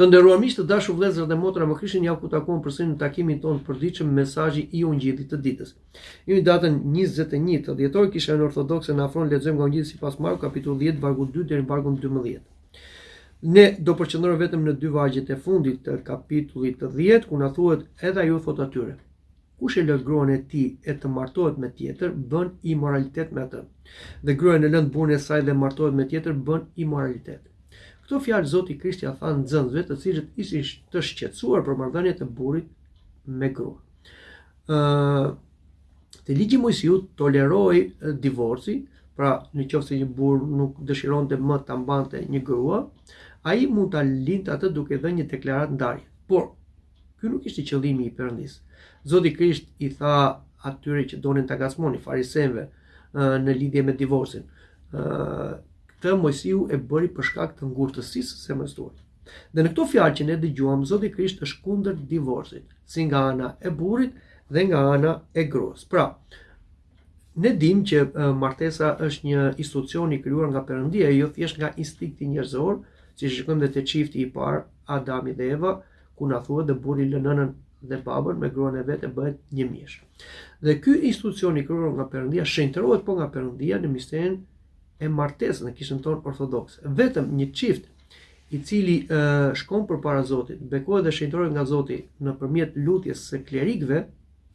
Të nderuar miq, të dashur vëllezër dhe motra, më Krishtin ja ku u takuam përsëri në takimin tonë të përditshëm mesazhi i ungjillit të ditës. Në datën 21 dhjetor kisha jonë ortodokse na afron lexojmë nga ungjilli sipas Marku kapitulli 10 vargu 2 deri në vargun 12. Ne do përqendrohemi vetëm në dy vargjet e fundit të kapitullit të dhjetë, ku na thuhet edhe ai u thotë atyre. Kush e lëntë gruan e tij e të martohet me tjetër, bën imoralitet me atë. Dhe gruaja në lëntë burrin e saj dhe martohet me tjetër, bën imoralitet. Këto fjalë Zoti Krisht ia tha nxënësve të cilët ishin të shqetësuar për marrëdhëniet e burrit me gruan. Te ligji i Moisiut tolerohej divorci, pra në qoftë se një burrë nuk dëshironte më ta mbante një grua, ai mund ta linte atë duke dhënë një deklaratë ndarje. Por ky nuk ishte qëllimi i Perëndisë. Zoti Krisht i tha atyre që donin ta ngacmonin, farisenjve në lidhje me divorcin. Këtë Moisiu e bëri për shkak të ngurtësisë së zemrës tuaj. Dhe në këto fjalë që ne dëgjuam, Zoti Krisht është kundër divorcit, si nga ana e burrit dhe nga ana e gruas. Pra, ne dimë që martesa është një institucion i krijuar nga Perëndia, jo thjesht nga instinkti njerëzor, siç shikojmë dhe te çifti i parë, Adami dhe Eva, ku na thuhet dhe burri lë nënën dhe babën me gruan e vet e bëhet një mish. Dhe ky institucion i krijuar nga Perëndia shenjtërohet po nga Perëndia në misterin e martesës në kishën tonë ortodokse. Vetëm një çift i cili shkon përpara Zotit, bekohet dhe shenjtërohet nga Zoti nëpërmjet lutjes së klerikëve,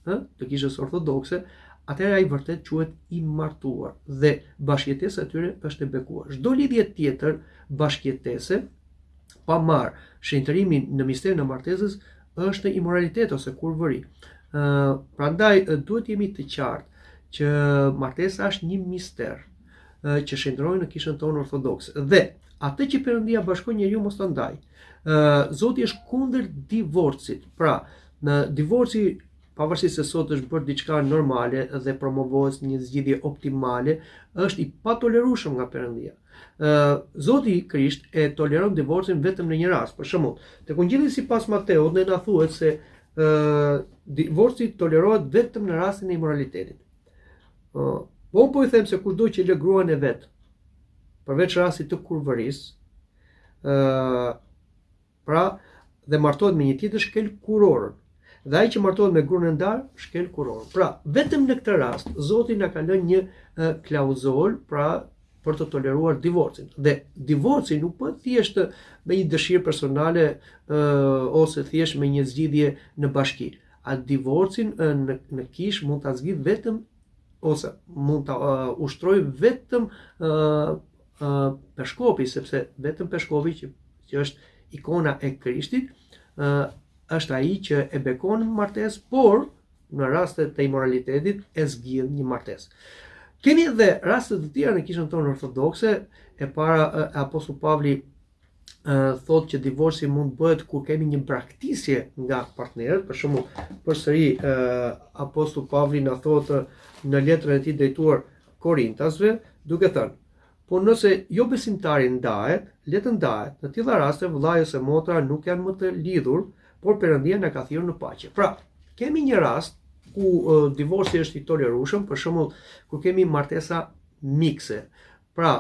ë, të kishës ortodokse, atëherë ai vërtet quhet i martuar dhe bashkëjetesa e tyre është e bekuar. Çdo lidhje tjetër bashkëjetese pa marrë shenjtërimin në misterin e martesës është imoralitet ose kurvëri. Ë, prandaj duhet të jemi të qartë që martesa është një mister. që shenjtërohet në kishën tonë ortodokse. Dhe atë që Perëndia bashkon njeriu mos ta ndajë. Ë Zoti është kundër divorcit. Pra, ë divorci pavarësisht se sot është bërë diçka normale dhe promovohet si një zgjidhje optimale, është i patolerueshëm nga Perëndia. Ë Zoti Krisht e toleron divorcin vetëm në një rast. Për shembull, tek Ungjilli sipas Mateut ne na thuhet se ë divorci tolerohet vetëm në rastin e imoralitetit. Uh, po unë po ju them se kushdo që lë gruan e vet, përveç rastit të kurvërisë, uh, pra dhe martohet me një tjetër shkel kurorën. Dhe ai që martohet me gruan e ndarë, shkel kurorën. Pra, vetëm në këtë rast Zoti na ka lënë një uh, klauzolë, pra për të toleruar divorcin. Dhe divorci nuk bëhet thjesht me një dëshirë personale uh, ose thjesht me një zgjidhje në bashki. Divorcin në kishë mund ta zgjidhë vetëm ose mund ta ushtrojë vetëm Peshkopi, sepse vetëm Peshkopi që, që është ikona e Krishtit, është ai që e bekon martesën, por në raste të imoralitetit e zgjidh një martesë. Kemi edhe raste të tjera në kishën tonë ortodokse, e para, apostull Pavli thotë që divorci mund të bëhet kur kemi një braktisje nga partnerët, për shembull, përsëri apostull Pavli na thotë në letrën e tij drejtuar Korintasve, duke thënë: Po nëse jobesimtari ndahet, le të ndahet. Në tilla raste vëllai ose motra nuk janë më të lidhur, por Perëndia na ka thirrur në paqe. Pra, kemi një rast ku uh, divorci është i tolerueshëm, për shembull, kur kemi martesa mikse, Pra,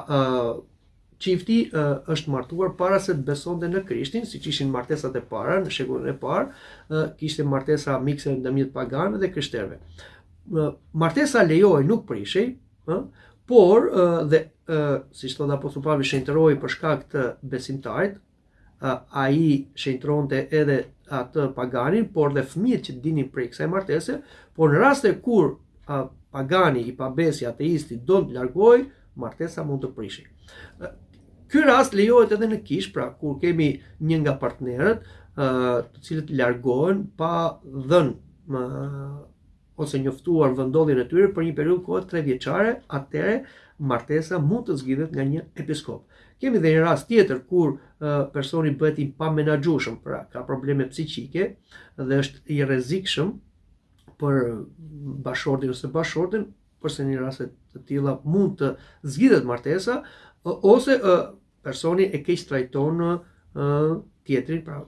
çifti është martuar para se të besonte në Krishtin, siç ishin martesat e para në shekullin e parë, kishte martesa mikse ndërmjet paganëve dhe të krishterëve. Martesa lejohej nuk prishej, ë, por dhe siç thotë apostull Pavli shenjtërohej për shkak të besimtarit, ai shenjtëronte edhe atë paganin, por dhe fëmijët që dilnin prej kësaj martese, por në raste kur pagani i pabesi ateisti donte të largohej, martesa mund të prishej. Ky rast lejohet edhe në kishë, pra kur kemi një nga partnerët, të cilët largohen pa dhënë ose njoftuar vendndodhjen e tyre për një periudhë kohe tre vjeçare, atëherë martesa mund të zgjidhet nga një episkop. Kemi dhe një rast tjetër kur personi bëhet i pamenaxhueshëm, pra ka probleme psiqike dhe është i rrezikshëm për bashkëshortin ose bashkëshorten, përsëri në raste të tilla mund të zgjidhet martesa ose personi e keqtrajton ë tjetrin pra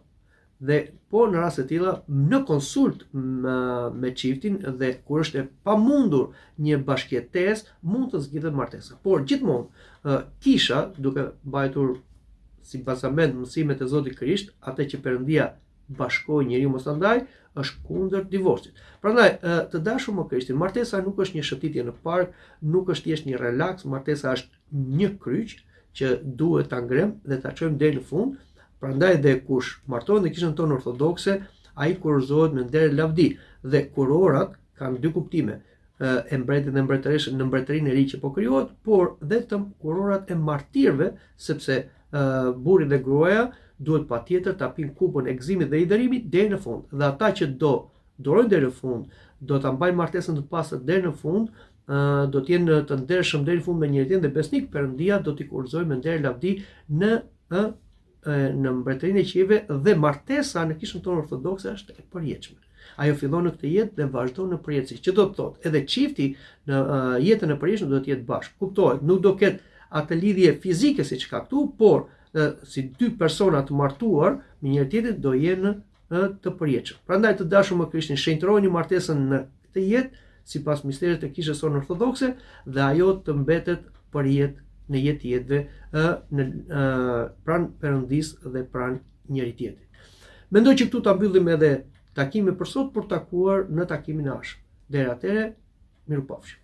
dhe po në raste të tilla në konsultë me, me çiftin dhe kur është e pamundur një bashkëjetesë mund të zgjidhet martesa por gjithmonë kisha duke mbajtur si bazament mësimet e Zotit Krisht atë që Perëndia bashkoi njeriu mos ta ndajë është kundër divorcit. Prandaj, të dashur në Krishtin, martesa nuk është një shëtitje në park, nuk është thjesht një relax, martesa është një kryq që duhet ta ngremë dhe ta çojmë deri në fund. Prandaj dhe kush martohet në kishën tonë ortodokse, ai kurorëzohet me nder e lavdi dhe kurorat kanë dy kuptime e mbretit dhe mbretëreshës në mbretërinë e re që po krijohet, por edhe kurorat e martirëve, sepse uh, burri dhe gruaja duhet patjetër ta pinë kupën e gëzimit dhe hidhërimit deri në fund. Dhe ata që do durojnë deri në fund, do ta mbajnë martesën të pastër deri në fund, do të jenë të ndershëm deri në fund me njëri-tjetrin dhe besnik Perëndia do t'i kurorëzojë me nder e lavdi në ë në mbretërinë e qiejve dhe martesa në kishën tonë ortodokse është e përjetshme. Ajo fillon në këtë jetë dhe vazhdon në përjetësi. Që do të thotë, edhe çifti në jetën e përjetshme do të jetë bashkë. Kuptohet, nuk do ketë atë lidhje fizike siç ka këtu, por si dy persona të martuar me njëri-tjetrin do jenë ë të përjetshëm. Prandaj të dashur më Krishtin, shenjtëroni martesën në këtë jetë sipas misterit të Kishës sonë Ortodokse dhe ajo të mbetet për jetë në jetë të jetëve ë në ë pranë Perëndisë dhe pranë njëri-tjetrit. Mendoj që këtu ta mbyllim edhe takimin për sot për t'u takuar në takimin e ardhshëm. Deri atëherë, mirupafshim.